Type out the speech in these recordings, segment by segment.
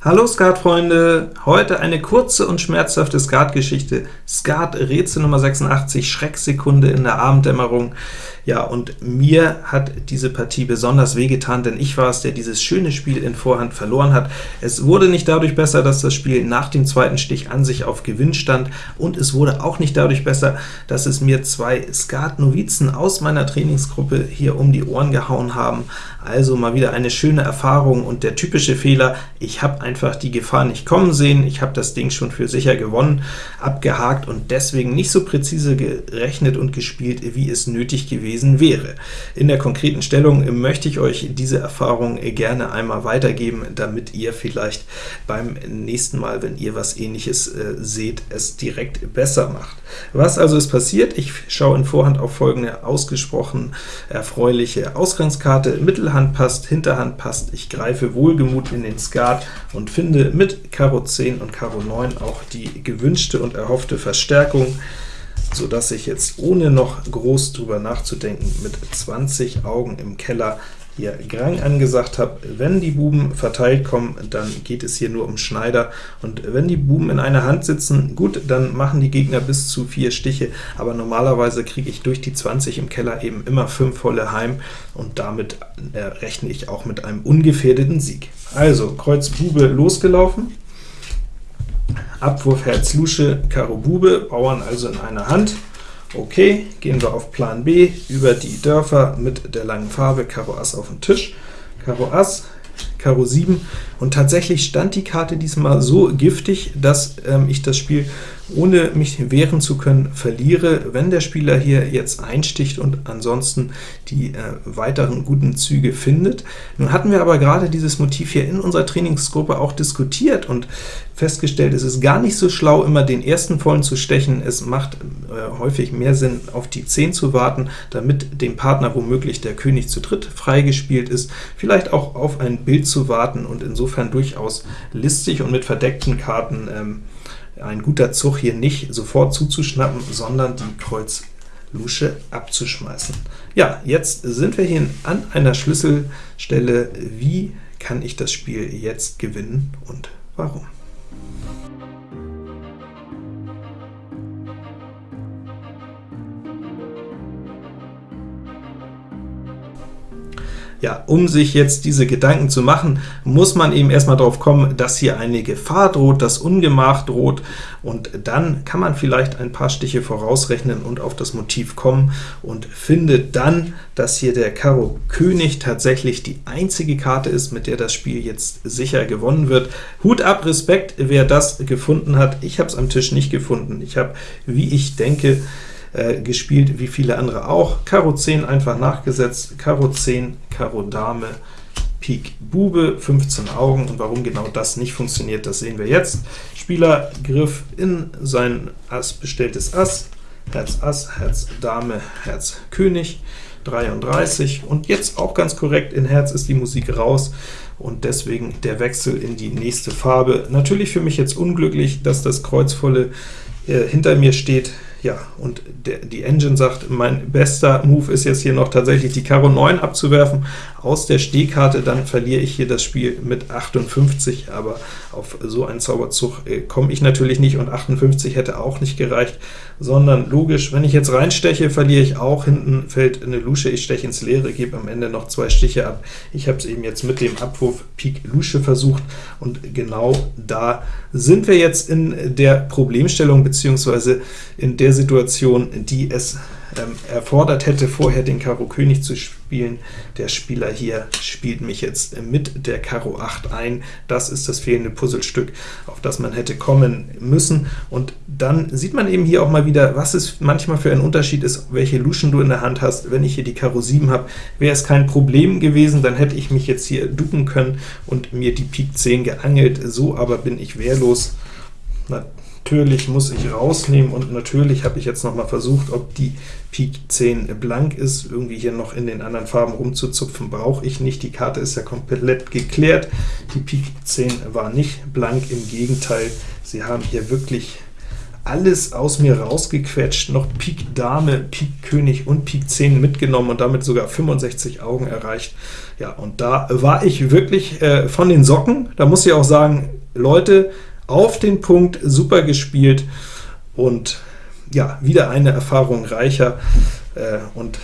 Hallo Skatfreunde! Heute eine kurze und schmerzhafte Skatgeschichte. Skat Rätsel Nummer 86, Schrecksekunde in der Abenddämmerung. Ja, und mir hat diese Partie besonders wehgetan, denn ich war es, der dieses schöne Spiel in Vorhand verloren hat. Es wurde nicht dadurch besser, dass das Spiel nach dem zweiten Stich an sich auf Gewinn stand, und es wurde auch nicht dadurch besser, dass es mir zwei Skat-Novizen aus meiner Trainingsgruppe hier um die Ohren gehauen haben. Also mal wieder eine schöne Erfahrung, und der typische Fehler, ich habe einfach die Gefahr nicht kommen sehen, ich habe das Ding schon für sicher gewonnen, abgehakt und deswegen nicht so präzise gerechnet und gespielt, wie es nötig gewesen wäre. In der konkreten Stellung möchte ich euch diese Erfahrung gerne einmal weitergeben, damit ihr vielleicht beim nächsten Mal, wenn ihr was ähnliches äh, seht, es direkt besser macht. Was also ist passiert? Ich schaue in Vorhand auf folgende ausgesprochen erfreuliche Ausgangskarte. Mittelhand passt, Hinterhand passt. Ich greife wohlgemut in den Skat und finde mit Karo 10 und Karo 9 auch die gewünschte und erhoffte Verstärkung so dass ich jetzt ohne noch groß drüber nachzudenken mit 20 Augen im Keller hier Grang angesagt habe. Wenn die Buben verteilt kommen, dann geht es hier nur um Schneider, und wenn die Buben in einer Hand sitzen, gut, dann machen die Gegner bis zu vier Stiche, aber normalerweise kriege ich durch die 20 im Keller eben immer fünf volle heim, und damit äh, rechne ich auch mit einem ungefährdeten Sieg. Also, Kreuz Bube losgelaufen, Abwurf Herz Lusche, Karo Bube, Bauern also in einer Hand. Okay, gehen wir auf Plan B, über die Dörfer mit der langen Farbe, Karo Ass auf den Tisch, Karo Ass, Karo 7, und tatsächlich stand die Karte diesmal so giftig, dass ähm, ich das Spiel ohne mich wehren zu können, verliere, wenn der Spieler hier jetzt einsticht und ansonsten die äh, weiteren guten Züge findet. Nun hatten wir aber gerade dieses Motiv hier in unserer Trainingsgruppe auch diskutiert und festgestellt, es ist gar nicht so schlau, immer den ersten vollen zu stechen. Es macht äh, häufig mehr Sinn, auf die 10 zu warten, damit dem Partner womöglich der König zu dritt freigespielt ist, vielleicht auch auf ein Bild zu warten und insofern durchaus listig und mit verdeckten Karten ähm, ein guter Zug hier nicht sofort zuzuschnappen, sondern die Kreuz Lusche abzuschmeißen. Ja, jetzt sind wir hier an einer Schlüsselstelle. Wie kann ich das Spiel jetzt gewinnen und warum? Ja, um sich jetzt diese Gedanken zu machen, muss man eben erstmal darauf kommen, dass hier eine Gefahr droht, dass Ungemach droht, und dann kann man vielleicht ein paar Stiche vorausrechnen und auf das Motiv kommen und findet dann, dass hier der Karo König tatsächlich die einzige Karte ist, mit der das Spiel jetzt sicher gewonnen wird. Hut ab, Respekt, wer das gefunden hat. Ich habe es am Tisch nicht gefunden. Ich habe, wie ich denke, äh, gespielt, wie viele andere auch. Karo 10 einfach nachgesetzt, Karo 10, Karo Dame, Pik Bube, 15 Augen, und warum genau das nicht funktioniert, das sehen wir jetzt. Spieler griff in sein Ass bestelltes Ass, Herz Ass, Herz Dame, Herz König, 33, und jetzt auch ganz korrekt, in Herz ist die Musik raus, und deswegen der Wechsel in die nächste Farbe. Natürlich für mich jetzt unglücklich, dass das Kreuzvolle äh, hinter mir steht, ja, und der, die Engine sagt, mein bester Move ist jetzt hier noch tatsächlich die Karo 9 abzuwerfen aus der Stehkarte, dann verliere ich hier das Spiel mit 58, aber auf so einen Zauberzug äh, komme ich natürlich nicht, und 58 hätte auch nicht gereicht, sondern logisch, wenn ich jetzt reinsteche, verliere ich auch, hinten fällt eine Lusche, ich steche ins Leere, gebe am Ende noch zwei Stiche ab. Ich habe es eben jetzt mit dem Abwurf Pik Lusche versucht, und genau da sind wir jetzt in der Problemstellung, beziehungsweise in der Situation, die es ähm, erfordert hätte, vorher den Karo König zu spielen. Der Spieler hier spielt mich jetzt mit der Karo 8 ein. Das ist das fehlende Puzzlestück, auf das man hätte kommen müssen. Und dann sieht man eben hier auch mal wieder, was es manchmal für ein Unterschied ist, welche Luschen du in der Hand hast. Wenn ich hier die Karo 7 habe, wäre es kein Problem gewesen, dann hätte ich mich jetzt hier ducken können und mir die Pik 10 geangelt. So aber bin ich wehrlos. Na, Natürlich muss ich rausnehmen, und natürlich habe ich jetzt noch mal versucht, ob die Pik 10 blank ist. Irgendwie hier noch in den anderen Farben rumzuzupfen, brauche ich nicht. Die Karte ist ja komplett geklärt. Die Pik 10 war nicht blank, im Gegenteil, sie haben hier wirklich alles aus mir rausgequetscht, noch Pik Dame, Pik König und Pik 10 mitgenommen und damit sogar 65 Augen erreicht. Ja, und da war ich wirklich äh, von den Socken. Da muss ich auch sagen, Leute, auf den Punkt, super gespielt und ja, wieder eine Erfahrung reicher äh, und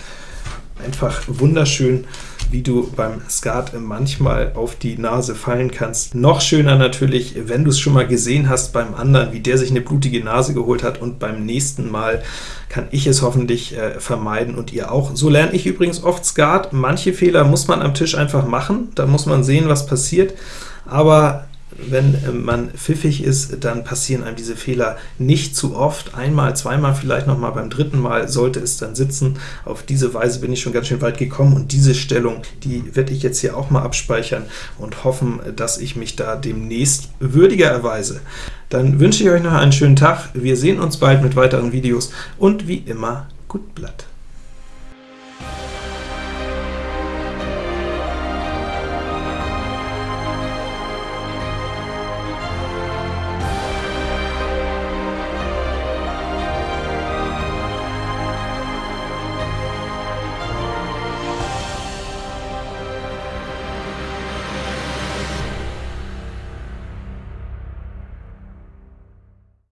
einfach wunderschön, wie du beim Skat manchmal auf die Nase fallen kannst. Noch schöner natürlich, wenn du es schon mal gesehen hast beim anderen, wie der sich eine blutige Nase geholt hat, und beim nächsten Mal kann ich es hoffentlich äh, vermeiden und ihr auch. So lerne ich übrigens oft Skat. Manche Fehler muss man am Tisch einfach machen, da muss man sehen, was passiert, aber wenn äh, man pfiffig ist, dann passieren einem diese Fehler nicht zu oft. Einmal, zweimal, vielleicht noch mal beim dritten Mal sollte es dann sitzen. Auf diese Weise bin ich schon ganz schön weit gekommen, und diese Stellung, die werde ich jetzt hier auch mal abspeichern und hoffen, dass ich mich da demnächst würdiger erweise. Dann wünsche ich euch noch einen schönen Tag. Wir sehen uns bald mit weiteren Videos, und wie immer, gut Blatt.